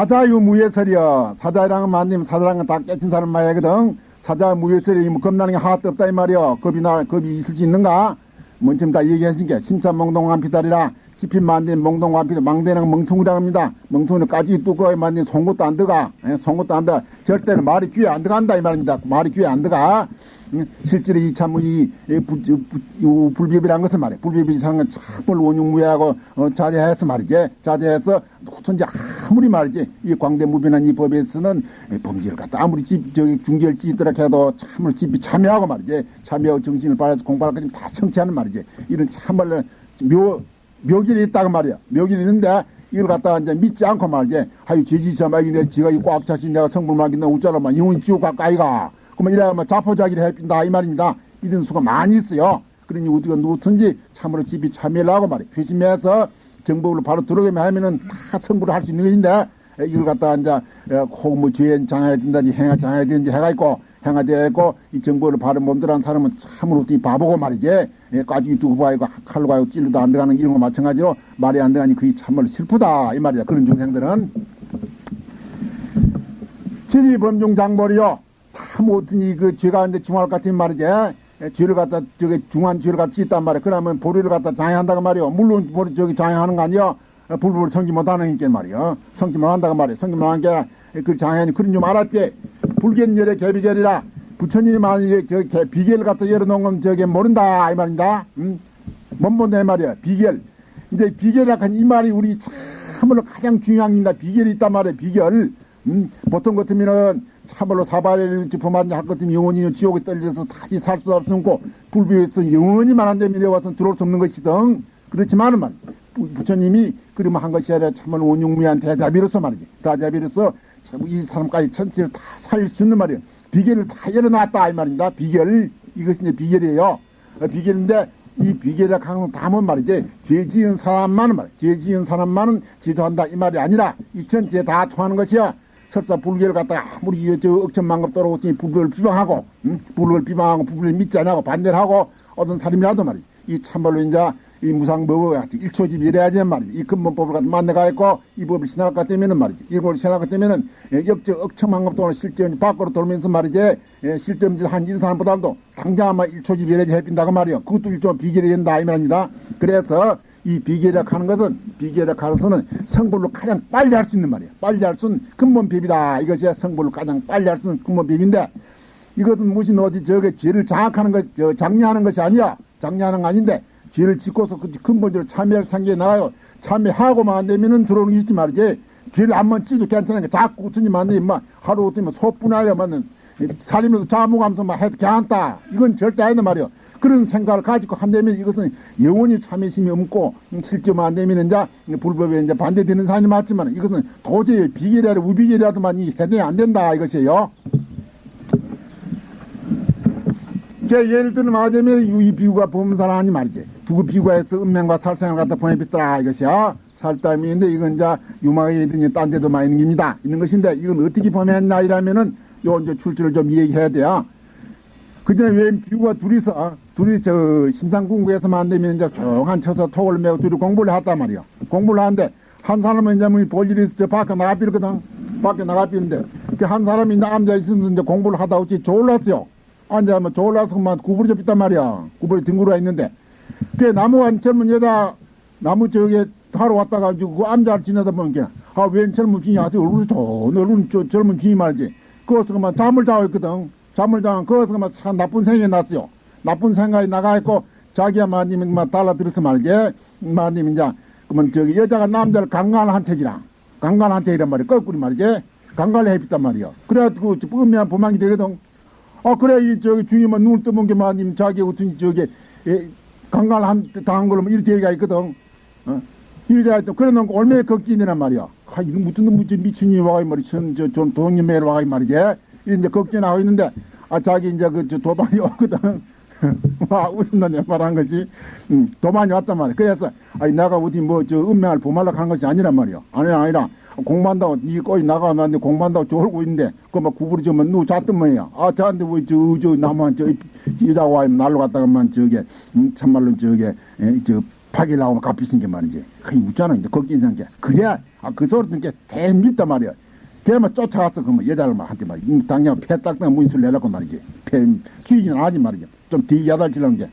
사자유무예설이여. 사자랑은 만님 사자랑은 다 깨친 사람 말이거든. 사자무예설이 뭐 겁나는 게 하나도 없다 이 말이여. 겁이 나 겁이 있을 수 있는가? 뭔좀 다 얘기하신 게. 심사몽동한 피달이라 지핀 만든 몽동한 피달 망대는 멍통이라 합니다 멍통이는 까지 뚜껑에 만든 송곳도 안 들어가 예, 송곳도 안 들어가 절대로 말이 귀에 안 들어간다 이 말입니다 말이 귀에 안 들어가 실제로 이 참, 이, 이, 불비비란 것은 말이야. 불비비 이상한 건 참을 원흉무예하고, 어, 자제해서 말이지. 자제해서, 호천지 아무리 말이지. 이 광대무변한 이 법에서는 범죄를 갖다 아무리 집, 저기 중결 찌더라 해도 참을 집이 참여하고 말이지. 참여하고 정신을 발해서 공부할 것까지 다 성취하는 말이지. 이런 참말로 묘, 묘길이 있다고 말이야. 묘길이 있는데, 이걸 갖다가 이제 믿지 않고 말이지. 하유, 말이 내 지가 꽉 차신 내가 성불 말긴다 웃자라, 영혼 지옥 가까이가. 그러면 이래야뭐 자포자기를 해준다 이 말입니다. 이런 수가 많이 있어요. 그러니 우리가 누구든지 참으로 집이 참여를 하고 말이야. 회심해서 정법으로 바로 들어가면 하면은 다 성불을 할 수 있는 것인데 이걸 갖다가 이제 혹뭐 죄에 장해야 된다든지 행하 장해야 되는지 해가 있고 행하 되어 있고 이 정보를 바로 몸들한 사람은 참으로 이 바보고 말이지 까지 두고 봐이고 칼로 가고 찔러도 안 들어가는 이런 거 마찬가지로 말이 안 들어가니 그게 참말로 슬프다 이 말이다 그런 중생들은 진리 범중 장벌이요 다 못하니 그 죄가 이제 중할 같은 말이지. 죄를 갖다 저기 중한 죄를 갖다 짓단 말이야. 그러면 보리를 갖다 장애한다고 말이야 물론 보리 저기 장애하는 거 아니야. 불법을 성지 못하는 게 말이야. 성지 못한다고 말이야. 성지 못한 게그 장애하니 그런 줄 알았지. 불견열의 개비결이라 부처님이 만약에 저 비결 갖다 열어놓은 건 저게 모른다 이 말인다. 응? 못 본다 이 말이야. 비결. 이제 비결이라 한 이 말이 우리 참으로 가장 중요한 게다 비결이 있단 말이야. 비결. 음, 보통 같으면은 참말로 사발을 범한 할 것같으면 영원히 지옥에 떨려서 다시 살 수 없고 불비에서 영원히만 안 되면 내와서 들어올 수 없는 것이든 그렇지만은 말 부처님이 그러면 한 것이 아니라 참말로 원용무한 대자비로서 말이지 대자비로서 이 사람까지 전체를 다 살릴 수 있는 말이에요 비결을 다 열어놨다 이 말입니다. 비결. 이것이 이제 비결이에요. 어, 비결인데 이 비결이라 하는 다은 말이지? 죄 지은 사람만은 말이야. 죄 지은 사람만은 지도한다 이 말이 아니라 이 전체에 다 통하는 것이야. 설사 불교를 갖다가 아무리 저 억천만급 떨어오더니 불교를 비방하고 응? 불교를 비방하고 불교를 믿지 않냐고 반대를 하고 어떤 사람이라도 말이지 이 참말로 이제 이 무상법을 일초집 이래야지 말이지 이 근본법을 갖다 만나가 있고 이 법을 신할 것 때문에는 말이지 이 법을 신할 것 예, 역적 억천만급 돈을 실제 밖으로 돌면서 말이지 예, 실제음질 한이 사람보다도 당장 아마 일초집 이래야지 해빈다고 말이요 그것도 일종 비결이 된다 이 말입니다 그래서 이 비계력 하는 것은 비계력 하서는 성불로 가장 빨리 할 수 있는 말이에요. 빨리 할 수 있는 근본 법이다. 이것이 성불로 가장 빨리 할 수 있는 근본 법인데 이것은 무슨 어디 저게 죄를 장악하는 것, 저 장려하는 것이 아니야. 장려하는 거 아닌데 죄를 짓고서 그 근본적으로 참여할 상계에 나가요. 참여하고만 안 되면은 들어오는 게 있지 말이지. 죄를 한번 찌도 괜찮으니까 자꾸 웃으니만 안 돼. 막 하루 웃으면 소분하려 맞는 살림에서 자무감서 막 해도 괜찮다. 이건 절대 아니다 말이야. 그런 생각을 가지고 한다면 이것은 영원히 참여심이 없고 실제만 안 되면 이제 불법에 이제 반대되는 사람이 맞지만 이것은 도저히 비결이라 우비결이라도만 해내야 안 된다 이것이에요. 예를 들면 말하자면 이 비유가 범사라 하니 말이지. 비유가해서 은명과 살생을 갖다 보내빗더라 이것이야. 살담인데 이건 이제 있는 딴 데도 많이 있는 겁니다. 있는 것인데 이건 어떻게 보냈나 이라면은 요 이제 출처를 좀 얘기해야 돼요. 그 전에 왜 비구가 둘이서, 어? 둘이 저 심상궁구에서만 안 되면 이제 조용한 쳐서 톡을 메고 둘이 공부를 했단 말이야. 공부를 하는데 한 사람은 이제 뭐볼 일이 있어 저 밖에 나가비거든. 밖에 나가비는데 그 한 사람이 이제 앉아 있으면 이제 공부를 하다 어찌 졸랐어요. 앉아면 졸라서 그만 구부리 접있단 말이야. 구부리 뒹굴어 있는데. 그 나무가 젊은 여자 나무 저기 하러 왔다가 그 앉아 지내다 보니까 아, 웬 젊은 주인이 아주 얼굴이 좋은 얼굴 저 젊은 주인이 말이지. 그것서 그만 잠을 자고 있거든. 잠을 자면 거기서 막 나쁜 생각이 났어요. 나쁜 생각이 나가 있고 자기야 마님이 막 달라들어서 말이지. 마님 이제 그러면 저기 여자가 남자를 강간한테 지라. 강간한테 이란 말이야. 거꾸로 말이지. 강간을 해봤단 말이야. 그래가지고 음미한 보망이 되거든. 아 그래 이 저기 주님은 눈을 뜨문 게 마님 자기 같은 저기 강간한 당한 걸로 이렇게 얘기가 있거든. 어? 이래가 있던 그래 놓고 얼마나 걱진이란 말이야. 아 이거 무슨 무슨 미친이 와가 이 말이 전전 동님매를 와가 이 말이지. 이제 걱정하고 있는데 아 자기 이제 그 도반이 왔거든. 와 웃음나냐 말한 것이 음, 도반이 왔단 말이야. 그래서 아니 내가 어디 뭐저 운명을 보말락 한 것이 아니란 말이야. 아니라 아니라 공부한다고 니 거기 나가 놨는데 공부한다고 졸고 있는데 그막 구부리 좀 누구 잤던 뭐야. 아 저한테 뭐저저 저, 나무한 저 여자 와 날로 갔다가만 저게 음, 참말로 저게 에, 저 파기 나오면 값비싼 게 말이지. 그게 웃잖아 이제 걱정 이상 게. 그래 아, 그 소리 듣는 게 대밉단 말이야. 걔만 쫓아갔어, 그러면 여자를 막 한테 말이야. 음, 당장 패딱딱 문술 내려고 말이지. 패, 주인은 아지 말이야. 좀 뒤야달치는 게.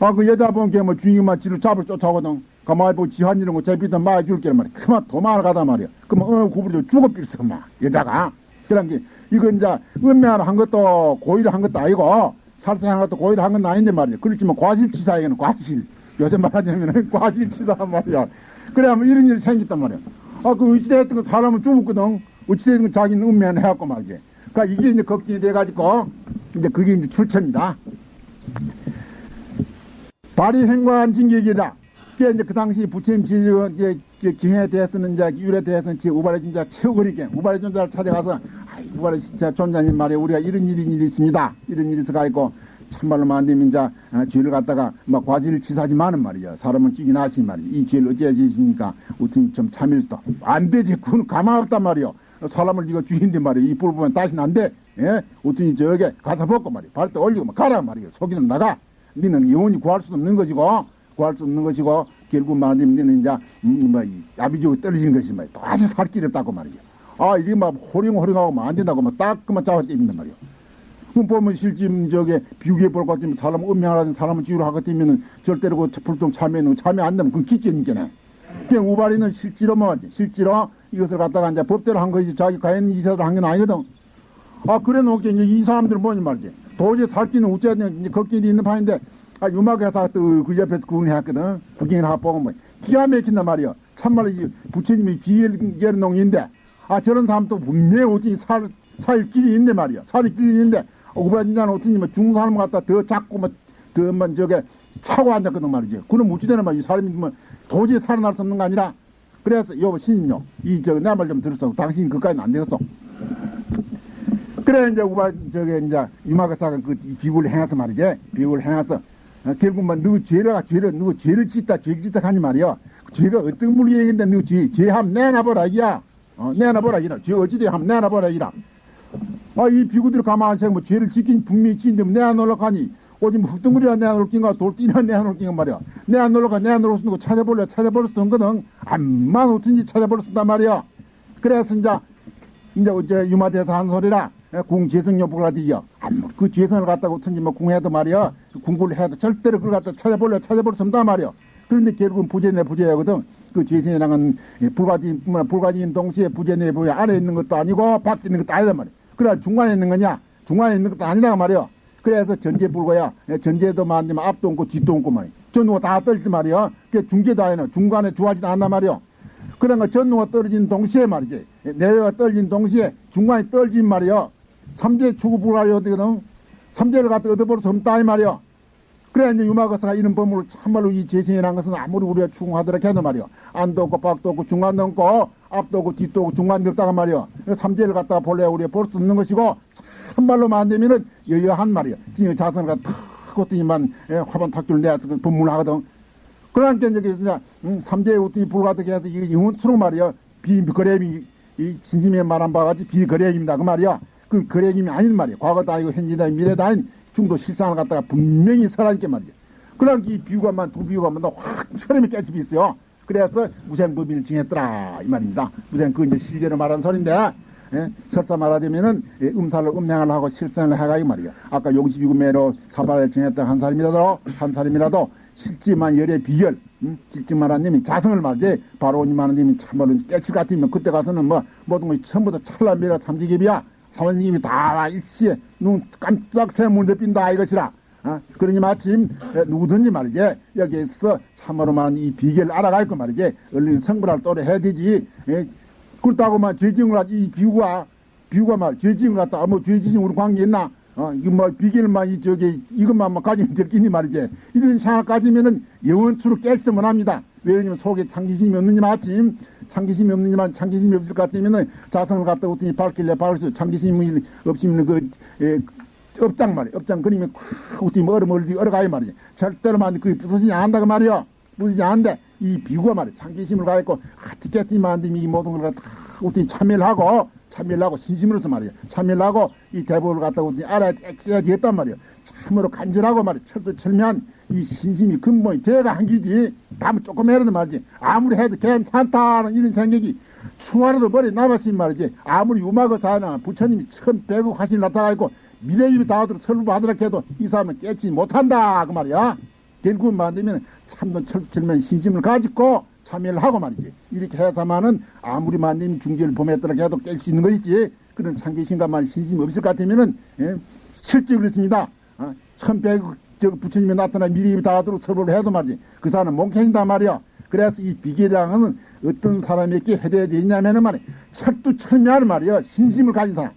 아, 그 여자 본게 뭐 주인만 지를 잡을 쫓아오거든. 가만히 보고 지한 이런 거 제비든 많이 줄게 말이야. 그만 도망을 가다 말이야. 그러면 어, 구부려 죽어빌어, 막, 여자가. 그런 게, 이거 이제, 은매하나 한 것도 고의를 한 것도 아니고, 살생한 것도 고의를 한 건 아닌데 말이야. 그렇지만 과실치사에는 과실. 요새 말하자면 과실치사 말이야. 그래야면 이런 일이 생겼단 말이야. 아, 그 어찌됐든 그 사람은 죽었거든. 어찌됐든 그 자기는 은매한 해갖고 말이지. 그니까 이게 이제 걱정이 돼가지고, 이제 그게 이제 출처입니다. 발이 행관 징격이라. 그게 이제 그 당시 부처님 지주 이제 기행에 대해서는 이제 유래 대해서는 지 우발의 존자 최고리게 우발의 존자를 찾아가서 우발의 진짜 존자님 말에 우리가 이런 일이 있습니다. 이런 일이 있어가 있고 참말로 만되면 이제 어, 죄를 갖다가 막 과실을 치사지만은 말이야. 사람은 찌긴 하시 말이야. 이 죄를 어찌해 지십니까? 어떻게 좀 참을 수도 안 되지. 그건 가망 없단 말이야. 사람을 이거 주인데 말이야. 이 뿔 보면 다시는 안 돼. 예? 어떻게 저게 가서 벗고 말이야. 발도 올리고 막 가라 말이야. 속이는 나가. 니는 영원히 구할 수 없는 것이고 구할 수 없는 것이고 결국 말하자면 니는 이제 음, 뭐 야비적으로 떨어지는 것이 말이야. 다시 살 길이 없다고 말이야. 아 이게 막 호령호령하고 막 안 된다고 막딱 그만 잡아 떼입니다 말이야. 그럼 보면 실제 저게 비우게 볼것 같으면 사람 음양하라는 사람을 지우로 하고 뛰면은 절대로 그 불통 참여는 참여 안 되면 그건 기죄니까네. 그냥 우발이는 실제로 뭐 실제로 이것을 갖다가 이제 법대로 한 것이지 자기 가연 이사들 한건 아니거든. 아 그래 놓게 이제 이 사람들 뭐니 말이지. 도저히 살 길은 어째야 이제 걷길이 있는 판인데 아 유막회사 또그 옆에서 구경했거든. 구경을 하고 보면 뭐 기가 막힌단 말이야. 참말로 이 부처님이 비엘 농인데 아 저런 사람도 분명히 어찌 살, 살 길이 있는데 말이야. 살이 길이 있는데 오브라진자는 어떻게 뭐 중사람 갖다 더 작고 뭐더만 저게 차고 앉았거든 말이지. 그럼 어찌되는 말이야. 이 사람이 뭐 도저히 살아날 수 없는 거 아니라 그래서 여보 신임요 이 저 내 말 좀 들었어. 당신 그까지는 안 되겠어. 그래 이제 우바 저게 이제 유마가사가 그 비굴을 행해서 말이지. 비굴을 행해서 어, 결국만 뭐 누구 죄를 죄를 누구 죄를 짓다 죄를 짓다 하니 말이야. 죄가 어떤 물리행인데 누구 죄 죄함 내놔보라 이야. 어, 내놔보라 이라. 죄 어찌돼 함 내놔보라 이라. 아, 이 비구들이 가만히 생각 뭐 죄를 지킨 분명히 지인데 내안놀러 가니 뭐 흙덩어리가 내안놀 낀가 돌띠나 내안놀 낀가 말이야. 내안놀러 가 내안놀러 쓰는 거 찾아볼래 찾아볼 수도 없거든. 암만 어쩐지 찾아볼 수 있단 말이야. 그래서 이제 이제 어제 유마대에서 한 소리라 궁 재성여 보라디야. 그 재성을 갖다가 어쩐지 뭐 궁해도 말이야. 궁구를 해도 절대로 그걸 갖다 찾아볼래 찾아볼 수 없단 말이야. 그런데 결국은 부재내 부재하거든. 그 재성이랑은 불가진 불가진 동시에 부재 내 부재 안에 있는 것도 아니고 밖에 있는 것도 아니다 말이야. 그래 중간에 있는 거냐? 중간에 있는 것도 아니다 말이야. 그래서 전제불고야. 전제도 만들면 앞도 없고 뒤도 없고 말이야. 전우가 다 떨지 말이야. 그 중제도 아니야. 중간에 주하지도 않나 말이야. 거 전우가 떨어진 동시에 말이지. 내가 떨어진 동시에 중간에 떨어진 말이야. 삼재 추구 불가리 어디거든. 삼재를 갖다 얻어버릴 수 없다 이 말이야. 그래 이제 유마거사가 이런 법으로 참말로 이 재생이라는 것은 아무리 우리가 추궁하더라 해도 말이야. 안도 없고 밖도 없고 중간도 없고 앞도 없고 뒤도 없고 중간도 없다가 말이야. 삼재를 갖다가 볼래 우리가 볼 수 없는 것이고 참말로 만되면은 여여한 말이야. 진짜 자선을 갖다 탁었더니만 화반 탁줄 내서 그 법문하거든. 그러니까 이제 음, 삼재의 어떤 불가득 해서 이거 영원토록 말이야. 비거래이 이 진심에 말한 바가지 비거래입니다. 그 말이야. 그 거래임이 아닌 말이야. 과거도 아니고 아니고 미래도 아닌 중도 실상을 갖다가 분명히 설하니까 말이야. 그러니까 이 비유가만 두 비유가만 확 처럼이 깨집이 있어요. 그래서 무생법인을 정했더라 이 말입니다. 무생 그 이제 실제로 말한 소리인데 예? 설사 말하자면은 예, 음살로 음양을 하고 실생을 해가 이 말이야. 아까 용십이구 매로 사발을 정했던 한 사람이라도 한 사람이라도 실지만 열의 비결 음? 실지만 하님이 자성을 말지 바로 오님 하나님이 참말로 깨칠 같으면 그때 가서는 뭐 모든 것이 다 찰나미라 삼지깁이야 사원스님이 다 일시에 눈 깜짝 새문을 빈다 이것이라. 어? 그러니 마침 누구든지 말이지 여기에서 참으로 말하는 이 비결을 알아갈 거 말이지 얼른 성불할 또래 해야 되지. 예? 그렇다고만 죄지은 하지 이 비유가 비유가 말 죄지은 것 같다. 뭐 죄지은 우리 관계 있나? 어, 이거 뭐 비결만 이 저기 이것만 뭐 가지면 될 끼니 말이지. 이런 생각 가지면은 영원수로 깨지면 합니다. 왜냐면 속에 창기심이 없느니 마침 창기심이 없느니만 창기심이 없을 것 같으면은 자성을 갖다 어더니 밝길래? 밝을수 창기심이 없으면 그 에, 업장 말이야 업장 그림이 어떻게 뭐 얼음 얼디 얼어가요 말이지 절대로만 그 부서지지 않는다 그 말이야 부서지지 않는데 이 비구가 말이야 창기심을 가있고 아 티켓티만 안 되면 이 모든 걸 갖다 어떻게 참여를 하고 참여를 하고 신심으로서 말이야 참여를 하고 이 대법을 갖다 어떻게 알아야 되겠단 말이야 참으로 간절하고 말이야. 철두철미한 이 신심이 근본이 대가 한기지. 다음에 조금이라도 말이지. 아무리 해도 괜찮다는 이런 생각이 추하라도 머리 남았으면 말이지. 아무리 유마가 사나 부처님이 천 배구 화신 나타나있고 미래입이 다하도록 설부 받으라 해도 이 사람은 깨지 못한다 그 말이야. 결국 만들면 참도 철철면 신심을 가지고 참여를 하고 말이지. 이렇게 해서만은 아무리 만님 중지를 범했더라 해도 깰 수 있는 것이지. 그런 참계신가만 신심 없을 것 같으면은 예? 실제 그렇습니다 어? 천백 저 부처님이 나타나 미리 다하도록 설보를 해도 말이지 그 사람은 몽행이다 말이야 그래서 이 비계량은 어떤 사람에게 해야 되냐면은 말이야 철두철미하는 말이야 신심을 가진 사람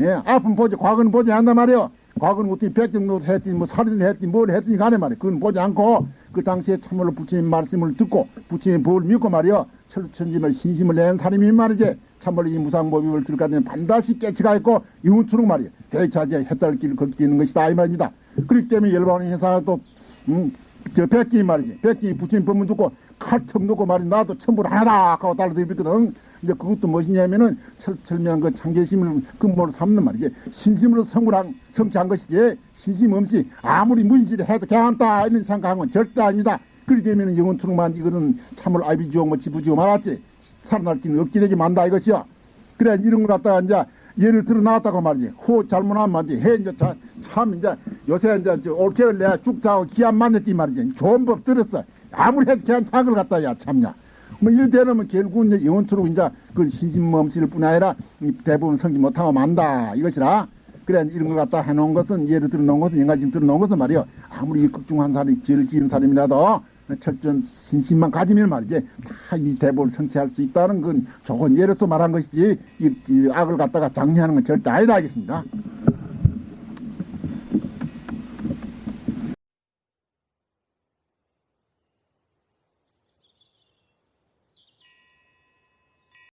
예, 아픔 보지, 과거는 보지 않는단 말이요. 과거는 어떻게 백정도 했더니, 뭐 살인을 했더니, 뭘 했더니 간에 말이야. 그건 보지 않고, 그 당시에 참으로 부처님 말씀을 듣고, 부처님 법을 믿고 말이요. 철천짐을 신심을 낸 사람이 말이지. 참으로 이 무상법입을 들까지는 반드시 깨치가 있고, 이웃처럼 말이야. 대차제 길을 걷게 되는 것이다. 이 말입니다. 그렇기 때문에 열반의 회사가 또, 음, 저 백기 말이지. 백기 부처님 법문 듣고, 칼턱 놓고 말이 나도 천불 하나다 하고 달려들거든. 이제 그것도 무엇이냐면은 철철미한 그 참계심을 근본으로 삼는 말이지. 신심으로 성불한, 성취한 것이지. 신심 없이 아무리 무인지를 해도 괜찮다. 이런 생각한 건 절대 아닙니다. 그렇게 되면은 영원토록만 이거는 참으로 아비지옥 뭐 지부지옥 말았지. 살아날 길은 없게 되게 만다 이것이요. 그래, 이런 걸 갖다가 이제 예를 들어 나왔다고 말이지. 호 잘못하면 안 돼. 해, 이제 자, 참, 이제 요새 이제 저 올케를 내가 쭉 자고 기한 만냈디 말이지. 좋은 법 들었어. 아무리 해도 괜찮은 걸 갖다 야, 참냐. 뭐 이럴 때는 뭐 결국 이제 영원토록 이제 그 신심멈실 뿐 아니라 이 대부분 성지 못하고 만다 이것이라. 그래 이런 걸 갖다 해놓은 것은 예를 들어 놓은 것은 영가심 들어 놓은 것은 말이요. 아무리 극중한 사람이 죄를 지은 사람이라도 철저한 신심만 가지면 말이지 다 이 대법을 성취할 수 있다는 건 좋은 예로서 말한 것이지 이, 이 악을 갖다가 장려하는 건 절대 아니다 하겠습니다.